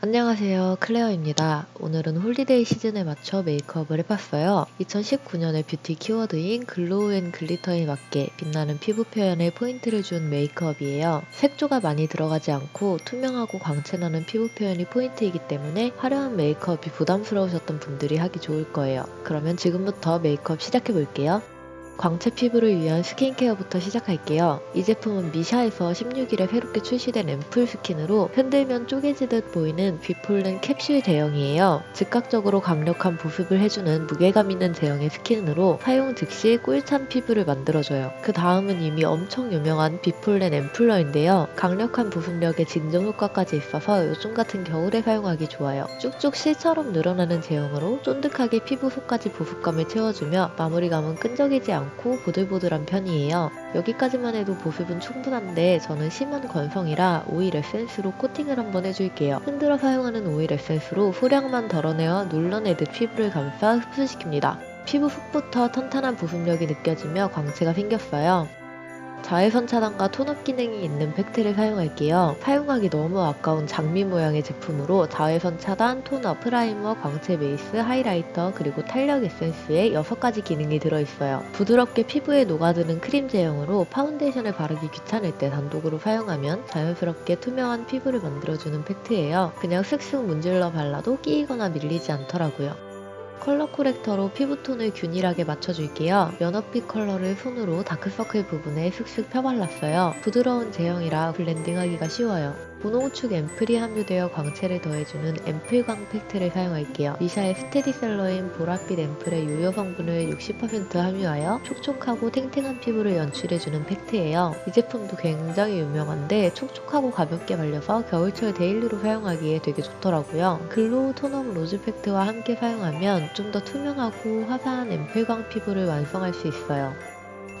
안녕하세요 클레어입니다. 오늘은 홀리데이 시즌에 맞춰 메이크업을 해봤어요. 2019년의 뷰티 키워드인 glow and glitter에 맞게 빛나는 피부 표현에 포인트를 준 메이크업이에요. 색조가 많이 들어가지 않고 투명하고 광채나는 피부 표현이 포인트이기 때문에 화려한 메이크업이 부담스러우셨던 분들이 하기 좋을 거예요. 그러면 지금부터 메이크업 시작해볼게요. 광채 피부를 위한 스킨케어부터 시작할게요. 이 제품은 미샤에서 16일에 새롭게 출시된 앰플 스킨으로 흔들면 쪼개지듯 보이는 비폴렌 캡슐 제형이에요. 즉각적으로 강력한 보습을 해주는 무게감 있는 제형의 스킨으로 사용 즉시 꿀광 피부를 만들어줘요. 그 다음은 이미 엄청 유명한 비폴렌 앰플러인데요. 강력한 보습력에 진정 효과까지 있어서 요즘 같은 겨울에 사용하기 좋아요. 쭉쭉 실처럼 늘어나는 제형으로 쫀득하게 피부 속까지 보습감을 채워주며 마무리감은 끈적이지 않고 않고 보들보들한 편이에요. 여기까지만 해도 보습은 충분한데 저는 심한 건성이라 오일 에센스로 코팅을 한번 해줄게요. 흔들어 사용하는 오일 에센스로 소량만 덜어내어 눌러내듯 피부를 감싸 흡수시킵니다. 피부 속부터 탄탄한 보습력이 느껴지며 광채가 생겼어요. 자외선 차단과 톤업 기능이 있는 팩트를 사용할게요. 사용하기 너무 아까운 장미 모양의 제품으로 자외선 차단, 톤업, 프라이머, 광채 베이스, 하이라이터, 그리고 탄력 에센스의 6가지 기능이 들어있어요. 부드럽게 피부에 녹아드는 크림 제형으로 파운데이션을 바르기 귀찮을 때 단독으로 사용하면 자연스럽게 투명한 피부를 만들어주는 팩트예요. 그냥 슥슥 문질러 발라도 끼이거나 밀리지 않더라고요. 컬러 코렉터로 피부톤을 균일하게 맞춰줄게요. 연어빛 컬러를 손으로 다크서클 부분에 슥슥 펴발랐어요. 부드러운 제형이라 블렌딩하기가 쉬워요. 분홍축 앰플이 함유되어 광채를 더해주는 앰플광 팩트를 사용할게요. 미샤의 스테디셀러인 보랏빛 앰플의 유효 성분을 60% 함유하여 촉촉하고 탱탱한 피부를 연출해주는 팩트예요. 이 제품도 굉장히 유명한데 촉촉하고 가볍게 발려서 겨울철 데일리로 사용하기에 되게 좋더라고요. 글로우 톤업 로즈 팩트와 함께 사용하면 좀 더 투명하고 화사한 앰플광 피부를 완성할 수 있어요.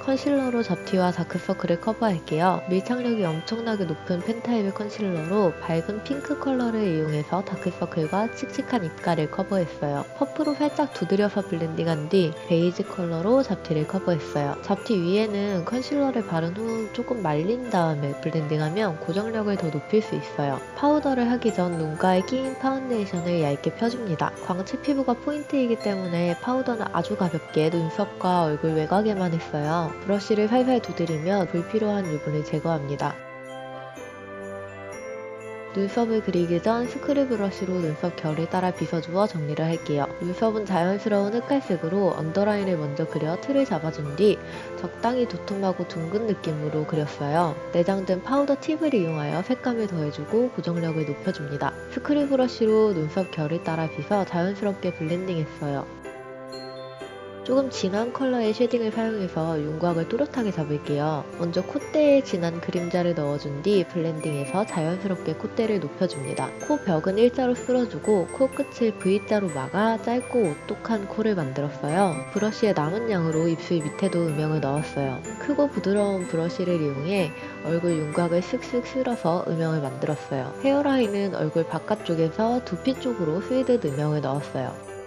컨실러로 잡티와 다크서클을 커버할게요. 밀착력이 엄청나게 높은 펜타입의 컨실러로 밝은 핑크 컬러를 이용해서 다크서클과 칙칙한 입가를 커버했어요. 퍼프로 살짝 두드려서 블렌딩한 뒤 베이지 컬러로 잡티를 커버했어요. 잡티 위에는 컨실러를 바른 후 조금 말린 다음에 블렌딩하면 고정력을 더 높일 수 있어요. 파우더를 하기 전 눈가에 끼인 파운데이션을 얇게 펴줍니다. 광채 피부가 포인트이기 때문에 파우더는 아주 가볍게 눈썹과 얼굴 외곽에만 했어요. 브러쉬를 살살 두드리며 불필요한 유분을 제거합니다. 눈썹을 그리기 전 스크류 브러쉬로 눈썹 결을 따라 빗어주어 정리를 할게요. 눈썹은 자연스러운 흑갈색으로 언더라인을 먼저 그려 틀을 잡아준 뒤 적당히 두툼하고 둥근 느낌으로 그렸어요. 내장된 파우더 팁을 이용하여 색감을 더해주고 고정력을 높여줍니다. 스크류 브러쉬로 눈썹 결을 따라 빗어 자연스럽게 블렌딩했어요. 조금 진한 컬러의 쉐딩을 사용해서 윤곽을 또렷하게 잡을게요. 먼저 콧대에 진한 그림자를 넣어준 뒤 블렌딩해서 자연스럽게 콧대를 높여줍니다. 코 벽은 일자로 쓸어주고 코 끝을 V자로 막아 짧고 오똑한 코를 만들었어요. 브러쉬의 남은 양으로 입술 밑에도 음영을 넣었어요. 크고 부드러운 브러쉬를 이용해 얼굴 윤곽을 쓱쓱 쓸어서 음영을 만들었어요. 헤어라인은 얼굴 바깥쪽에서 두피 쪽으로 스치듯 음영을 넣었어요.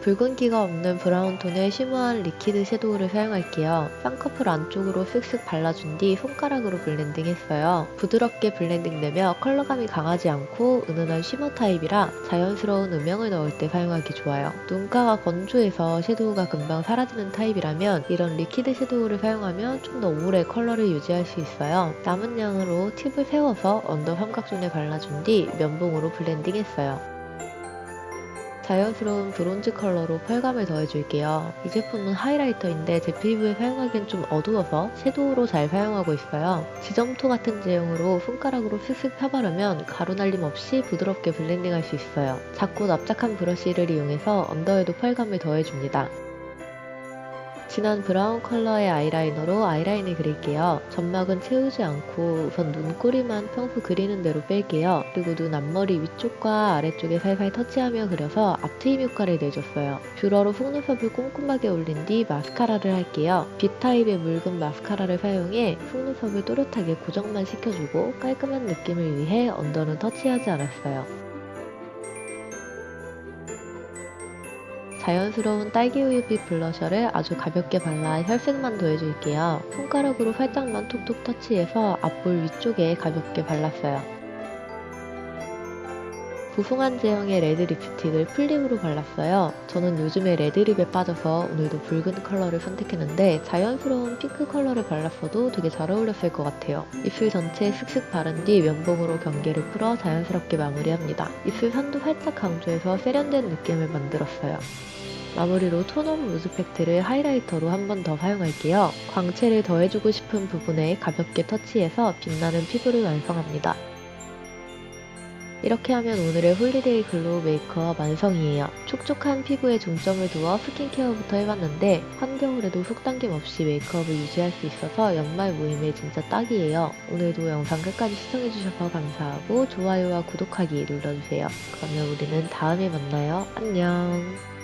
붉은기가 없는 브라운 톤의 쉬머한 리퀴드 섀도우를 사용할게요. 쌍꺼풀 안쪽으로 쓱쓱 발라준 뒤 손가락으로 블렌딩 했어요. 부드럽게 블렌딩되며 컬러감이 강하지 않고 은은한 쉬머 타입이라 자연스러운 음영을 넣을 때 사용하기 좋아요. 눈가가 건조해서 섀도우가 금방 사라지는 타입이라면 이런 리퀴드 섀도우를 사용하면 좀 더 오래 컬러를 유지할 수 있어요. 남은 양으로 팁을 세워서 언더 삼각존에 발라준 뒤 면봉으로 블렌딩했어요. 자연스러운 브론즈 컬러로 펄감을 더해줄게요. 이 제품은 하이라이터인데 제 피부에 사용하기엔 좀 어두워서 섀도우로 잘 사용하고 있어요. 지점토 같은 제형으로 손가락으로 슥슥 펴바르면 가루 날림 없이 부드럽게 블렌딩할 수 있어요. 작고 납작한 브러쉬를 이용해서 언더에도 펄감을 더해줍니다. 진한 브라운 컬러의 아이라이너로 아이라인을 그릴게요. 점막은 채우지 않고 우선 눈꼬리만 평소 그리는 대로 뺄게요. 그리고 눈 앞머리 위쪽과 아래쪽에 살살 터치하며 그려서 앞트임 효과를 내줬어요. 뷰러로 속눈썹을 꼼꼼하게 올린 뒤 마스카라를 할게요. 빗 타입의 묽은 마스카라를 사용해 속눈썹을 또렷하게 고정만 시켜주고 깔끔한 느낌을 위해 언더는 터치하지 않았어요. 자연스러운 딸기우유빛 블러셔를 아주 가볍게 발라 혈색만 더해줄게요. 손가락으로 살짝만 톡톡 터치해서 앞볼 위쪽에 가볍게 발랐어요. 부풍한 제형의 레드 립스틱을 풀립으로 발랐어요. 저는 요즘에 레드립에 빠져서 오늘도 붉은 컬러를 선택했는데 자연스러운 핑크 컬러를 발랐어도 되게 잘 어울렸을 것 같아요. 입술 전체에 슥슥 바른 뒤 면봉으로 경계를 풀어 자연스럽게 마무리합니다. 입술 선도 살짝 강조해서 세련된 느낌을 만들었어요. 마무리로 tone-up loose pact를 highlighter로 한 번 더 사용할게요. 광채를 더해주고 싶은 부분에 가볍게 터치해서 빛나는 피부를 완성합니다. 이렇게 하면 오늘의 holiday glow 메이크업 완성이에요. 촉촉한 피부에 중점을 두어 스킨케어부터 해봤는데 한겨울에도 속당김 없이 메이크업을 유지할 수 있어서 연말 모임에 진짜 딱이에요. 오늘도 영상 끝까지 시청해주셔서 감사하고 좋아요와 구독하기 눌러주세요. 그러면 우리는 다음에 만나요. 안녕.